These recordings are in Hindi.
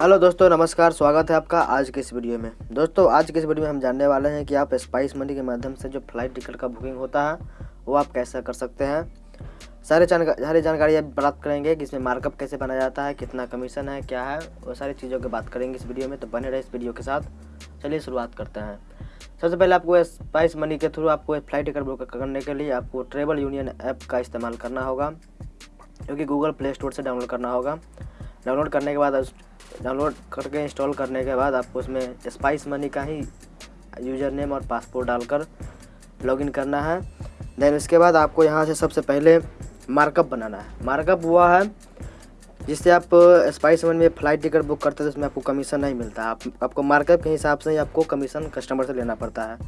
हेलो दोस्तों, नमस्कार, स्वागत है आपका आज के इस वीडियो में। दोस्तों, आज के इस वीडियो में हम जानने वाले हैं कि आप स्पाइस मनी के माध्यम से जो फ़्लाइट टिकट का बुकिंग होता है, वो आप कैसे कर सकते हैं। सारे जानकारी सारी जानकारी आप प्राप्त करेंगे कि इसमें मार्कअप कैसे बनाया जाता है, कितना कमीशन है, क्या है, वो सारी चीज़ों की बात करेंगे इस वीडियो में तो बने रहे इस वीडियो के साथ। चलिए शुरुआत करते हैं। सबसे पहले आपको स्पाइस मनी के थ्रू आपको फ़्लाइट टिकट बुक करने के लिए आपको ट्रेवल यूनियन ऐप का इस्तेमाल करना होगा, जो कि गूगल प्ले स्टोर से डाउनलोड करना होगा। डाउनलोड करने के बाद डाउनलोड करके इंस्टॉल करने के बाद आपको उसमें स्पाइस मनी का ही यूज़र नेम और पासपोर्ट डालकर लॉगिन करना है। देन उसके बाद आपको यहाँ से सबसे पहले मार्कअप बनाना है। मार्कअप हुआ है जिससे आप स्पाइस मनी में फ़्लाइट टिकट बुक करते हैं तो उसमें आपको कमीशन नहीं मिलता। आप, आपको मार्कअप के हिसाब से ही आपको कमीशन कस्टमर से लेना पड़ता है।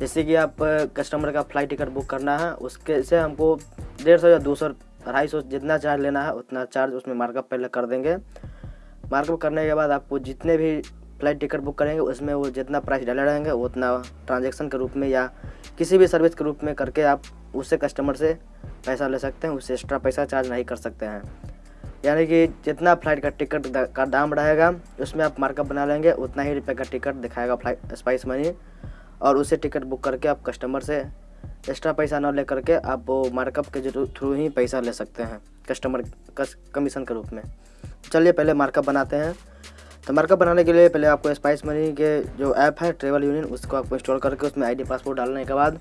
जैसे कि आप कस्टमर का फ़्लाइट टिकट बुक करना है, उसके से हमको डेढ़ सौ या दो सौ अढ़ाई सौ जितना चार्ज लेना है, उतना चार्ज उसमें मार्कअप पहले कर देंगे। मार्कअप करने के बाद आपको जितने भी फ़्लाइट टिकट बुक करेंगे, उसमें वो जितना प्राइस डाले रहेंगे, उतना ट्रांजेक्शन के रूप में या किसी भी सर्विस के रूप में करके आप उससे कस्टमर से पैसा ले सकते हैं उससे एक्स्ट्रा पैसा चार्ज नहीं कर सकते हैं। यानी कि जितना फ़्लाइट का टिकट का दाम रहेगा उसमें आप मार्कअप बना लेंगे, उतना ही रुपये का टिकट दिखाएगा फ़्लाइट स्पाइस मनी। और उसे टिकट बुक करके आप कस्टमर से एक्स्ट्रा पैसा ना ले करके आप वो मार्कअप के थ्रू ही पैसा ले सकते हैं, कस्टमर कमीशन के रूप में। चलिए पहले मार्कअप बनाते हैं। तो मार्कअप बनाने के लिए पहले आपको स्पाइस मनी के जो ऐप है ट्रेवल यूनियन उसको आपको इंस्टॉल करके उसमें आईडी पासपोर्ट डालने के बाद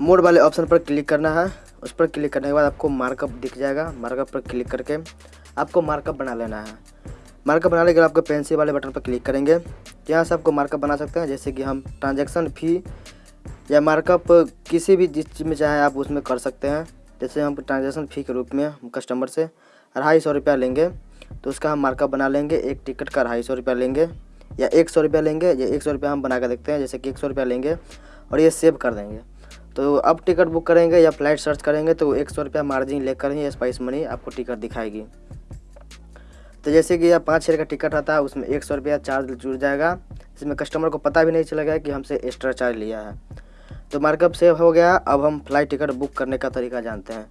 मोड वाले ऑप्शन पर क्लिक करना है। उस पर क्लिक करने के बाद आपको मार्कअप दिख जाएगा। मार्कअप पर क्लिक करके आपको मार्कअप बना लेना है। मार्कअप बनाने के लिए आपको पेंसिल वाले बटन पर क्लिक करेंगे। यहाँ से आपको मार्कअप बना सकते हैं, जैसे कि हम ट्रांजेक्शन फ़ी या मार्कअप किसी भी जिस चीज़ में चाहे आप उसमें कर सकते हैं। जैसे हम ट्रांजेक्शन फ़ी के रूप में कस्टमर से। अढ़ाई सौ रुपया लेंगे तो उसका हम मार्कअप बना लेंगे, एक टिकट का अढ़ाई सौ रुपया लेंगे, या एक सौ रुपया लेंगे, या एक सौ रुपया हम बना कर देखते हैं, जैसे कि एक सौ रुपया लेंगे, और ये सेव कर देंगे। तो अब टिकट बुक करेंगे या फ़्लाइट सर्च करेंगे तो एक सौ रुपया मार्जिन लेकर ही स्पाइस मनी आपको टिकट दिखाएगी। तो जैसे कि यह पाँच छः का टिकट आता है, उसमें एक सौ रुपया चार्ज जुड़ जाएगा। इसमें कस्टमर को पता भी नहीं चलेगा कि हमसे एक्स्ट्रा चार्ज लिया है। तो मार्कअप सेव हो गया, अब हम फ़्लाइट टिकट बुक करने का तरीका जानते हैं।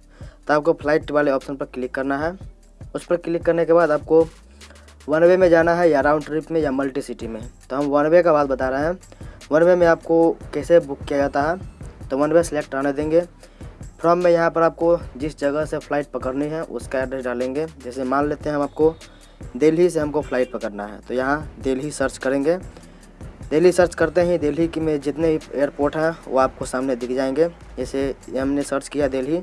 तो आपको फ़्लाइट वाले ऑप्शन पर क्लिक करना है। उस पर क्लिक करने के बाद आपको वन वे में जाना है या राउंड ट्रिप में या मल्टी सिटी में। तो हम वन वे का बात बता रहे हैं। वन वे में आपको कैसे बुक किया जाता है तो वन वे सेलेक्ट आने देंगे। फ्रॉम में यहाँ पर आपको जिस जगह से फ़्लाइट पकड़नी है, उसका एड्रेस डालेंगे। जैसे मान लेते हैं हम आपको दिल्ली से हमको फ़्लाइट पकड़ना है तो यहाँ दिल्ली सर्च करेंगे। दिल्ली सर्च करते ही दिल्ली की में जितने एयरपोर्ट हैं, वो आपको सामने दिख जाएँगे। जैसे हमने सर्च किया दिल्ली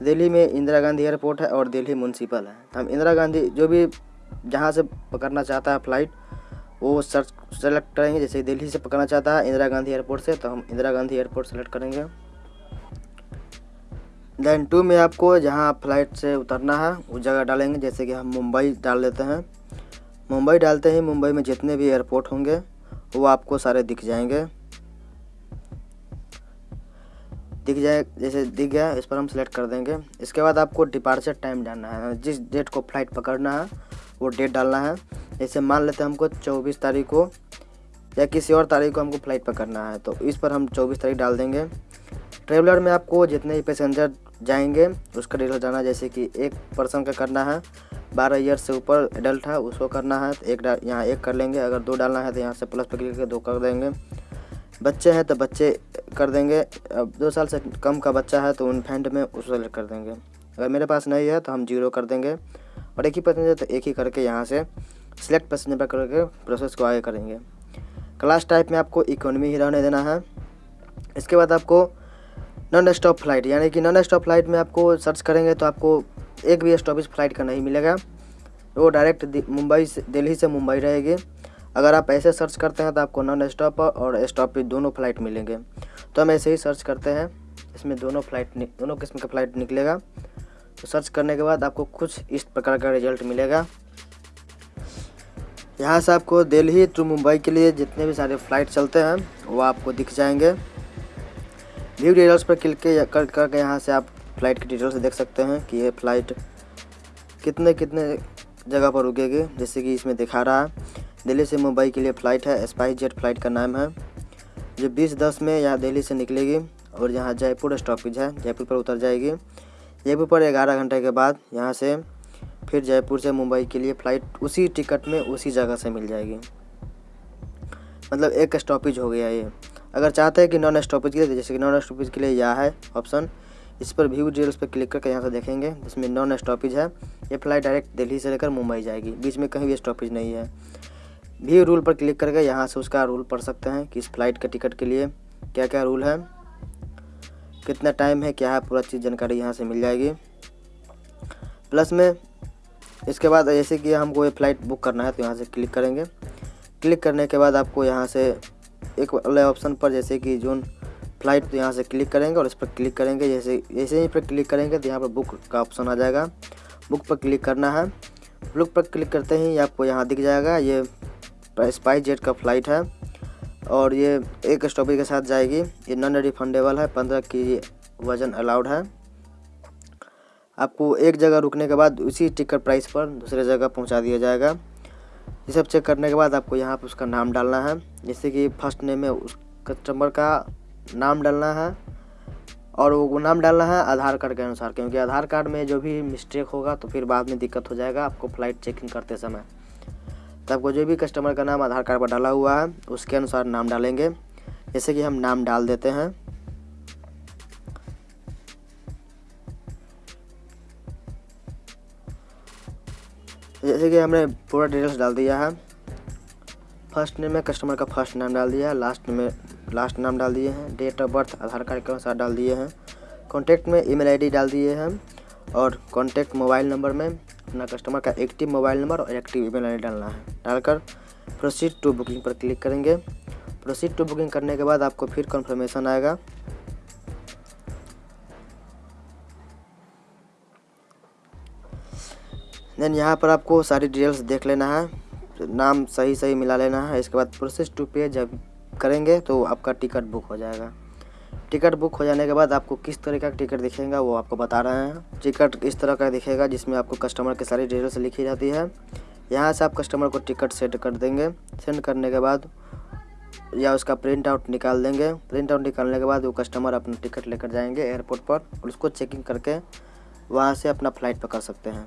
दिल्ली में इंदिरा गांधी एयरपोर्ट है और दिल्ली म्यूनसिपल है। हम इंदिरा गांधी जो भी जहाँ से पकड़ना चाहता है फ़्लाइट वो सर्च सेलेक्ट करेंगे। जैसे दिल्ली से पकड़ना चाहता है इंदिरा गांधी एयरपोर्ट से तो हम इंदिरा गांधी एयरपोर्ट सेलेक्ट करेंगे। देन टू में आपको जहाँ फ़्लाइट से उतरना है उस जगह डालेंगे। जैसे कि हम मुंबई डाल देते हैं। मुंबई डालते ही मुंबई में जितने भी एयरपोर्ट होंगे, वो आपको सारे दिख जाएँगे। दिख जाए, जैसे दिख गया, इस पर हम सेलेक्ट कर देंगे। इसके बाद आपको डिपार्चर टाइम डालना है। जिस डेट को फ़्लाइट पकड़ना है, वो डेट डालना है। जैसे मान लेते हैं हमको चौबीस तारीख को या किसी और तारीख को हमको फ़्लाइट पकड़ना है तो इस पर हम चौबीस तारीख डाल देंगे। ट्रेवलर में आपको जितने भी पैसेंजर जाएँगे, उसका डिटेल जाना जैसे कि एक पर्सन का करना है, बारह ईयर से ऊपर एडल्ट है, उसको करना है तो एक यहाँ एक कर लेंगे। अगर दो डालना है तो यहाँ से प्लस पर क्लिक करके दो कर देंगे। बच्चे हैं तो बच्चे कर देंगे। अब दो साल से कम का बच्चा है तो उन फैंड में उसको सेलेक्ट कर देंगे। अगर मेरे पास नहीं है तो हम ज़ीरो कर देंगे और एक ही पैसेंजर तो एक ही करके यहाँ से सिलेक्ट पैसेंजर पर करके प्रोसेस को आगे करेंगे। क्लास टाइप में आपको इकोनॉमी ही रहने देना है। इसके बाद आपको नॉन स्टॉप फ़्लाइट यानी कि नॉन स्टॉप फ़्लाइट में आपको सर्च करेंगे तो आपको एक भी स्टॉपेज फ़्लाइट का नहीं मिलेगा। वो डायरेक्ट मुंबई से दिल्ली से मुंबई रहेगी। अगर आप ऐसे सर्च करते हैं तो आपको नॉन स्टॉप और स्टॉप दोनों फ़्लाइट मिलेंगे। तो हम ऐसे ही सर्च करते हैं। इसमें दोनों फ़्लाइट दोनों किस्म का फ़्लाइट निकलेगा। तो सर्च करने के बाद आपको कुछ इस प्रकार का रिज़ल्ट मिलेगा। यहाँ से आपको दिल्ली टू मुंबई के लिए जितने भी सारे फ़्लाइट चलते हैं, वो आपको दिख जाएँगे। व्यू डिटेल्स पर क्लिक कर, करके यहाँ से आप फ़्लाइट की डिटेल्स देख सकते हैं कि ये फ़्लाइट कितने कितने जगह पर रुकेगी, जैसे कि इसमें दिखा रहा है। दिल्ली से मुंबई के लिए फ़्लाइट है। स्पाइस जेट फ़्लाइट का नाम है। जो बीस दस में यहाँ दिल्ली से निकलेगी और यहाँ जयपुर स्टॉपेज है। जयपुर पर उतर जाएगी। जयपुर पर ग्यारह घंटे के बाद यहाँ से फिर जयपुर से मुंबई के लिए फ़्लाइट उसी टिकट में उसी जगह से मिल जाएगी। मतलब एक स्टॉपेज हो गया ये। अगर चाहते हैं कि नॉन स्टॉपेज के लिए, जैसे कि नॉन स्टॉपेज के लिए यह है ऑप्शन, इस पर व्यू डिटेल्स पर क्लिक करके यहाँ से देखेंगे, जिसमें नॉन स्टॉपेज है। ये फ़्लाइट डायरेक्ट दिल्ली से लेकर मुंबई जाएगी। बीच में कहीं भी स्टॉपेज नहीं है। व्यू रूल पर क्लिक करके यहाँ से उसका रूल पढ़ सकते हैं कि इस फ़्लाइट के टिकट के लिए क्या क्या रूल है, कितना टाइम है, क्या है, पूरा चीज़ जानकारी यहाँ से मिल जाएगी। प्लस में इसके बाद जैसे कि हमको ये फ़्लाइट बुक करना है तो यहाँ से क्लिक करेंगे। क्लिक करने के बाद आपको यहाँ से एक वाले ऑप्शन पर जैसे कि जोन फ़्लाइट तो यहाँ से क्लिक करेंगे और इस पर क्लिक करेंगे। जैसे जैसे ही पर क्लिक करेंगे तो यहाँ पर बुक का ऑप्शन आ जाएगा। बुक पर क्लिक करना है। बुक पर क्लिक करते ही आपको यहाँ दिख जाएगा ये स्पाइस जेट का फ़्लाइट है और ये एक स्टॉपेज के साथ जाएगी। ये नॉन रिफंडेबल है, पंद्रह की वज़न अलाउड है। आपको एक जगह रुकने के बाद उसी टिकट प्राइस पर दूसरे जगह पहुँचा दिया जाएगा। ये सब चेक करने के बाद आपको यहाँ पर उसका नाम डालना है। जैसे कि फ़र्स्ट नेम में उस कस्टमर का नाम डालना है और वो नाम डालना है आधार कार्ड के अनुसार, क्योंकि आधार कार्ड में जो भी मिस्टेक होगा तो फिर बाद में दिक्कत हो जाएगा आपको फ़्लाइट चेकिंग करते समय। तो आपको जो भी कस्टमर का नाम आधार कार्ड पर डाला हुआ है, उसके अनुसार नाम डालेंगे। जैसे कि हम नाम डाल देते हैं। जैसे कि हमने पूरा डिटेल्स डाल दिया है। फ़र्स्ट नेम में कस्टमर का फ़र्स्ट नाम डाल दिया है लास्ट में लास्ट नाम डाल दिए हैं date of birth Aadhaar card के अनुसार डाल दिए हैं। कॉन्टैक्ट में ईमेल आईडी डाल दिए हैं और कॉन्टैक्ट मोबाइल नंबर में अपना कस्टमर का एक्टिव मोबाइल नंबर और एक्टिव ईमेल आईडी डालना है। डालकर प्रोसीड टू बुकिंग पर क्लिक करेंगे। प्रोसीड टू बुकिंग करने के बाद आपको फिर कन्फर्मेशन आएगा। देन यहाँ पर आपको सारी डिटेल्स देख लेना है। नाम सही सही मिला लेना है। इसके बाद प्रोसेस टू पे जब करेंगे तो आपका टिकट बुक हो जाएगा। टिकट बुक हो जाने के बाद आपको किस तरह का टिकट दिखेगा वो आपको बता रहे हैं। टिकट इस तरह का दिखेगा जिसमें आपको कस्टमर की सारी डिटेल्स लिखी जाती है। यहाँ से आप कस्टमर को टिकट सेट कर देंगे। सेंड करने के बाद या उसका प्रिंट आउट निकाल देंगे। प्रिंट आउट निकालने के बाद वो कस्टमर अपना टिकट लेकर जाएँगे एयरपोर्ट पर और उसको चेकिंग करके वहाँ से अपना फ़्लाइट पकड़ सकते हैं।